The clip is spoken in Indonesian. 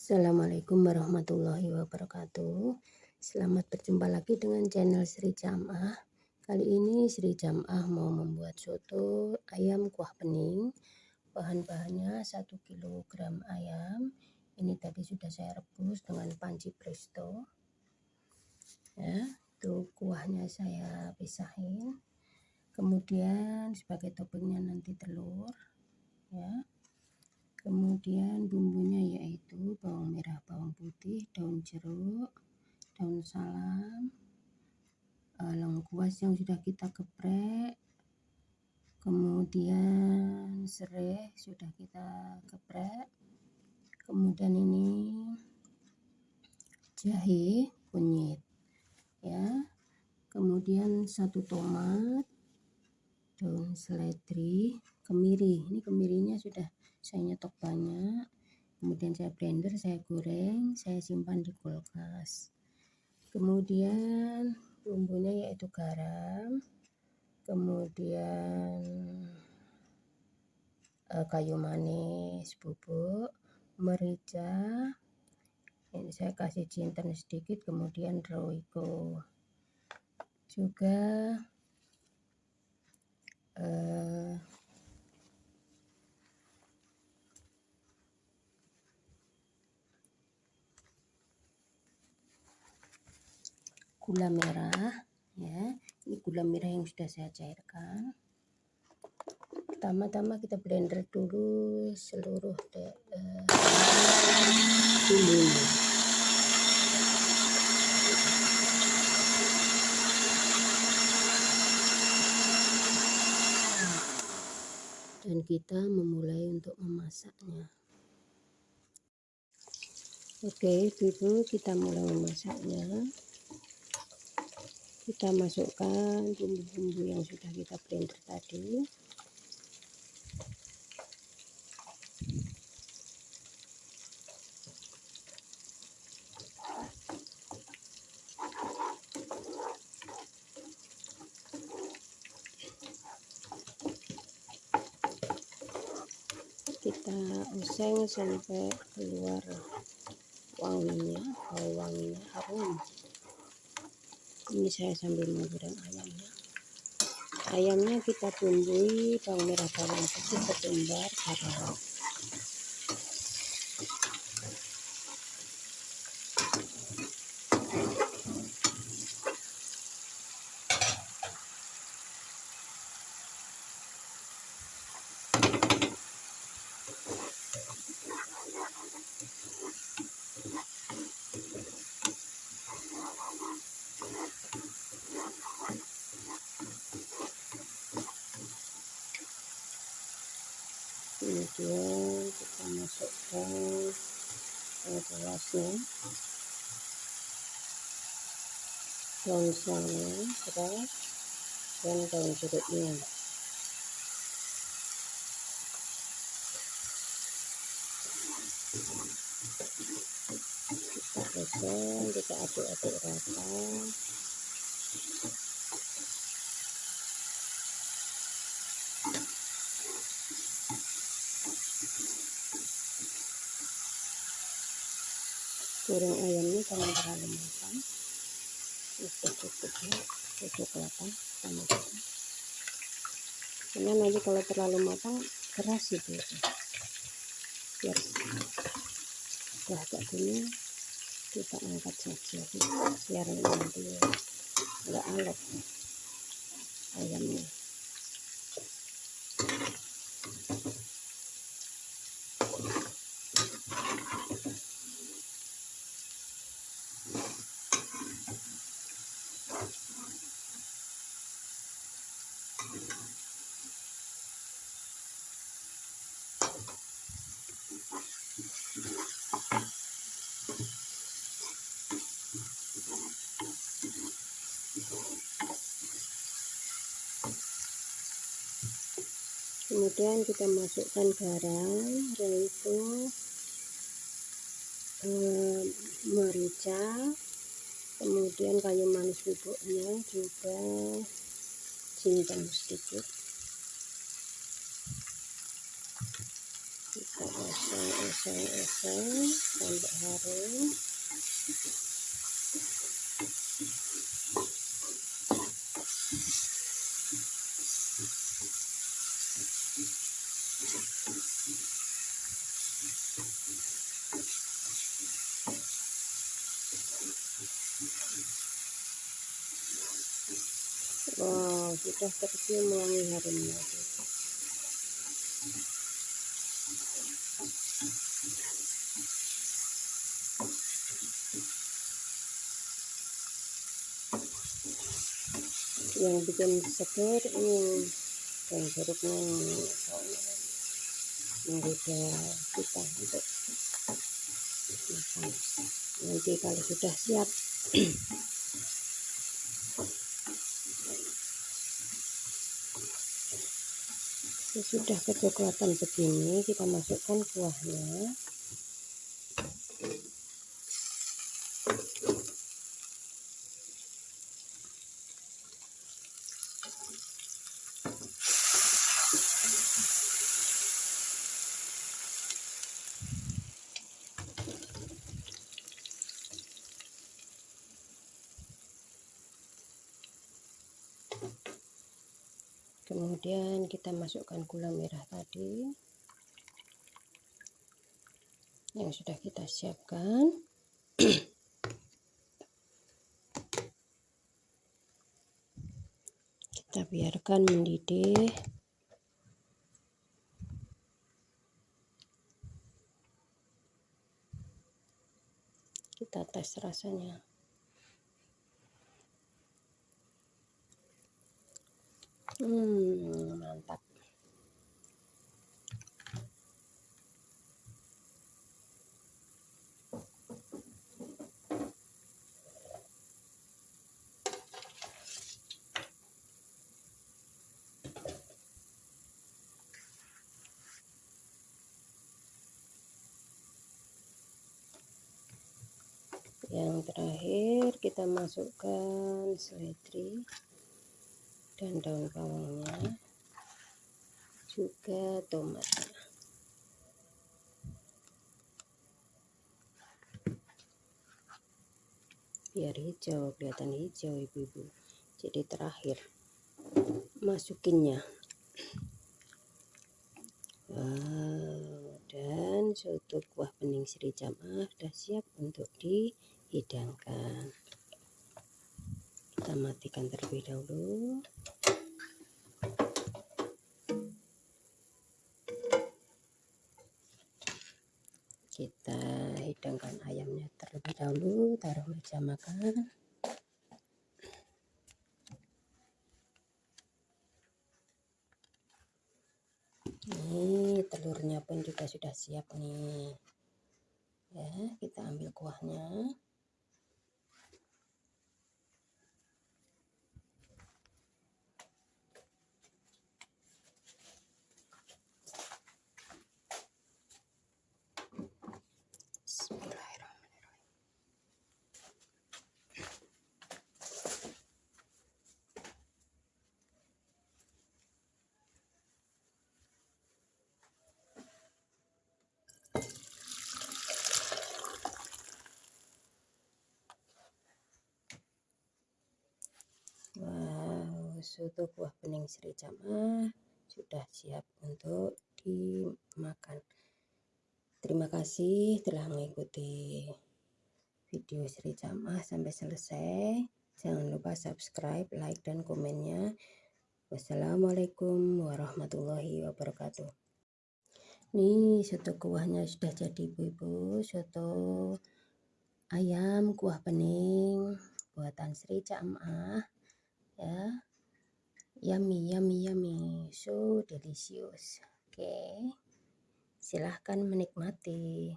Assalamualaikum warahmatullahi wabarakatuh. Selamat berjumpa lagi dengan channel Sri Jamah. Kali ini Sri Jamah mau membuat soto ayam kuah bening. Bahan-bahannya 1 kg ayam. Ini tadi sudah saya rebus dengan panci presto. Ya, itu kuahnya saya pisahin. Kemudian sebagai toppingnya nanti telur. Ya kemudian bumbunya yaitu bawang merah bawang putih daun jeruk daun salam eh, lengkuas yang sudah kita geprek. Kemudian serai sudah kita geprek. Kemudian ini jahe kunyit ya. Kemudian satu tomat daun seledri kemiri. Ini kemirinya sudah saya nyetok banyak. Kemudian saya blender saya goreng saya simpan di kulkas. Kemudian bumbunya yaitu garam. Kemudian eh, kayu manis bubuk merica. Ini saya kasih jinten sedikit kemudian roiko. Juga eh, gula merah ya. Ini gula merah yang sudah saya cairkan. Pertama-tama kita blender dulu seluruh uh, bumbunya dan kita memulai untuk memasaknya. Oke dulu kita mulai memasaknya. Kita masukkan bumbu-bumbu yang sudah kita blender tadi kita oseng sampai keluar wanginya bau wanginya harum. Ini saya sambil menggoreng ayamnya. Ayamnya kita bumbui bawang merah bawang putih ketumbar garam kemudian kita masukkan gelasnya daun salam beras dan daun jeruknya oseng kita aduk-aduk rata goreng ayamnya jangan terlalu matang. Cukup cukup ya kecoklatan sama kita karena nanti kalau terlalu matang keras itu biar setelah agak gini kita angkat saja biar nanti enggak alot ayamnya kemudian kita masukkan garam yaitu eh, merica kemudian kayu manis bubuknya juga cincang sedikit. Kita oseng-oseng oseng-oseng sampai harum Wow, sudah tercium wangi harumnya. Yang bikin seger ini dan jeruknya menggoda kita untuk makan. Nanti kalau sudah siap sudah kecoklatan begini kita masukkan kuahnya kemudian kita masukkan gula merah tadi. Yang sudah kita siapkan. Kita biarkan mendidih. Kita tes rasanya Hmm, mantap. Yang terakhir kita masukkan seledri dan daun bawangnya juga tomatnya. Biar hijau kelihatan hijau ibu-ibu. Jadi terakhir masukinnya. Wow dan soto kuah bening Sri Jamaah sudah siap untuk dihidangkan kita matikan terlebih dahulu. Kita hidangkan ayamnya terlebih dahulu taruh meja makan. Ini telurnya pun juga sudah siap nih. Ya kita ambil kuahnya soto buah bening Sri Jamaah sudah siap untuk dimakan. Terima kasih telah mengikuti video Sri Jamaah sampai selesai. Jangan lupa subscribe, like, dan komennya. Wassalamualaikum warahmatullahi wabarakatuh. Nih soto kuahnya sudah jadi ibu-ibu. Soto ayam kuah bening buatan Sri Jamaah ya yummy yummy yummy. So delicious. Oke. Okay. silahkan menikmati